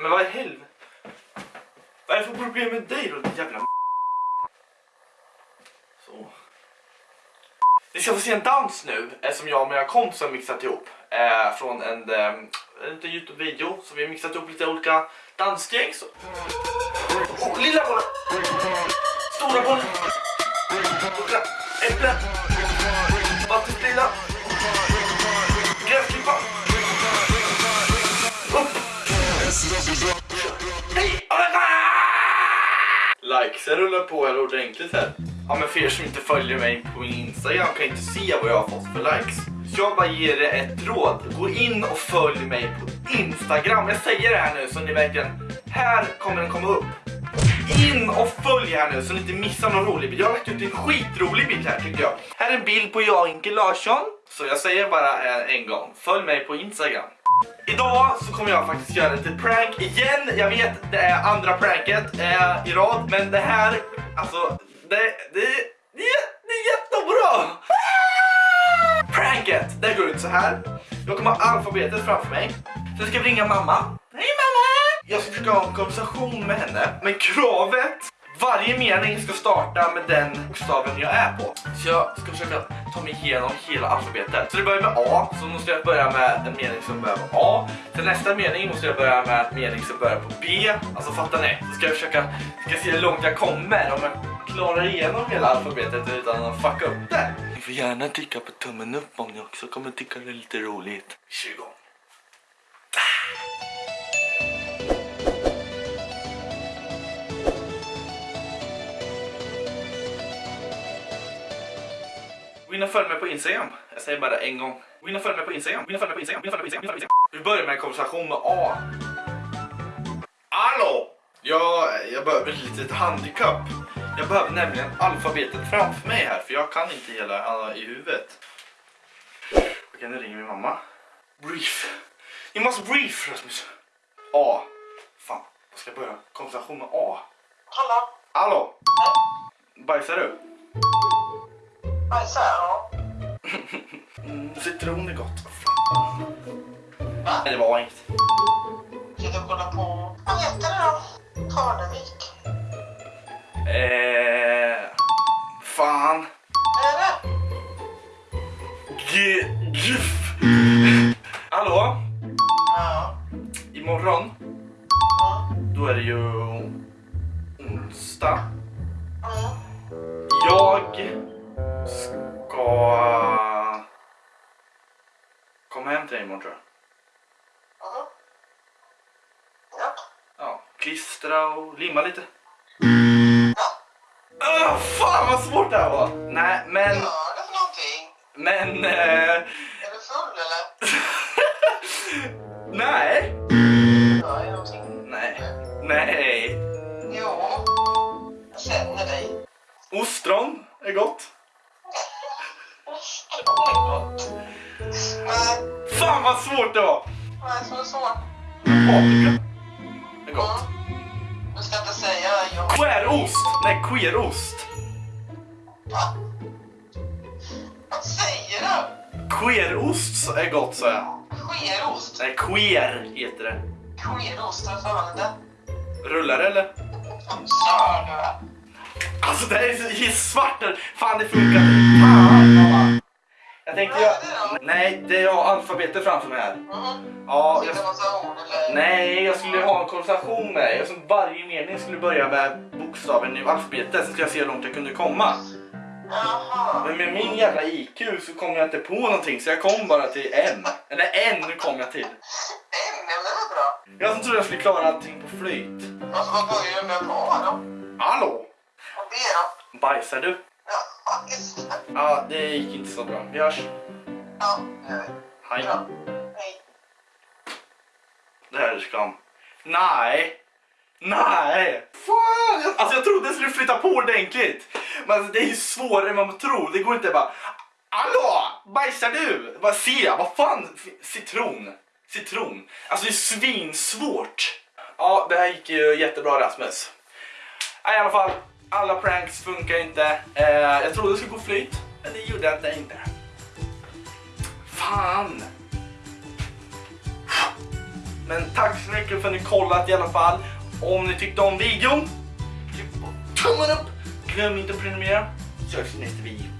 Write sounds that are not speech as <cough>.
Men vad i helvete? Vad är det för problem med dig då din jävla Så. Ni ska få se en dans nu eh, som jag och mina kompisar har mixat ihop. Eh, från en, eh, en liten Youtube-video. Så vi har mixat ihop lite olika dansgäng. Så. Oh, lilla bollen! Stora bollen! Äpplen! Likesen rullar på här ordentligt här. Ja men för er som inte följer mig på min Instagram kan inte se vad jag har fått för likes. Så jag bara ger er ett råd. Gå in och följ mig på Instagram. Jag säger det här nu så ni verkligen... Här kommer den komma upp. In och följ här nu så ni inte missar någon rolig bild. Jag har lagt ut en skitrolig bild här tycker jag. Här är en bild på jag och Inke Larsson. Så jag säger bara eh, en gång. Följ mig på Instagram. Idag så kommer jag faktiskt göra lite prank igen. Jag vet det är andra pranket eh, i rad. Men det här, alltså det, det, det, det är jättebra! Pranket, det går ut så här. Jag kommer ha alfabetet framför mig. Sen ska jag ringa mamma. Hej mamma! Jag ska försöka ha en konversation med henne. Men kravet, varje mening ska starta med den bokstaven jag är på. Så jag ska försöka ta mig igenom hela alfabetet. Så det börjar med A, så måste jag börja med en mening som börjar med A. Till nästa mening måste jag börja med en mening som börjar på B. Alltså fattar ni? Så ska jag försöka ska se hur långt jag kommer. Om jag klarar igenom hela alfabetet utan att fucka upp det. Ni får gärna trycka på tummen upp om ni också kommer tycka det är lite roligt. Vi kör Gå in och följ mig på Instagram. Jag säger bara en gång. Gå in och följ mig på Instagram. Gå in och följ mig på Instagram. Gå in och följ mig på Instagram. Vi börjar med en konversation med A. Hallå! Jag, jag behöver ett litet handikapp. Jag behöver nämligen alfabetet framför mig här för jag kan inte hela i huvudet. Okej, nu ringer min mamma. Brief. You must brief, Rasmus. A. Fan, jag ska börja konversation med A. Hallå? Hallå! Bajsar du? Bajsar jag? Mm, citron är gott. Va? Nej, det var inget. Ska du kolla på... Vad heter det då? Parnevik? Eh... Fan. Är det? G... Gif. Hallå? Ja. Imorgon, Ja. då är det ju onsdag. Ja. Jag klistra och limma lite. Ah, fan vad svårt det här var! Nej, Vad men... gör du för någonting? Men... Eh, Är du full eller? <laughs> nej. Gör jag någonting? Nej. Nej. Jo. Jag känner dig. Ostron är gott. <laughs> Det är gott. Nej. Fan vad svårt det var! Nej, så svårt. Paprika är gott. Mm. Du ska inte säga jo. Queerost! Nej, queerost. Va? Vad säger du? Queerost är gott sa jag. Skerost? Nej, queer heter det. Skerost, har för det? Rullar det eller? Kör du? Alltså det här är det svart. Fan det funkar inte. Fan mamma. Jag tänkte jag... Nej, det är jag alfabetet framför mig här. Mhm. Ja, jag... Nej, jag skulle ha en konversation med dig. Varje mening skulle börja med bokstaven i alfabetet så ska jag se hur långt jag kunde komma. Jaha. Men med min jävla IQ så kom jag inte på någonting så jag kom bara till M. Eller N kom jag till. Ja men det var bra. Jag som trodde jag skulle klara allting på flyt. Alltså vad börjar du med på då? Hallå? Och det då? Bajsar du? Ja, det. Ja, det gick inte så bra. Vi hörs. Ja, det gör vi. Hej. Bra. Hej. Det här är skam. Nej! Nej! Fan! Alltså jag trodde jag skulle flytta på ordentligt. Men det är ju svårare än vad man tror. Det går inte bara... Hallå! Bajsar du? Vad ser jag? Vad fan? Citron. Citron. Alltså det är svinsvårt. Ja, det här gick ju jättebra Rasmus. Ja, I alla fall, alla pranks funkar inte. Eh, jag trodde det skulle gå flyt, men det gjorde det inte. Fan! Men tack så mycket för att ni kollat i alla fall. Om ni tyckte om videon, tryck på tummen upp. Glöm inte att prenumerera. Så hörs i nästa video.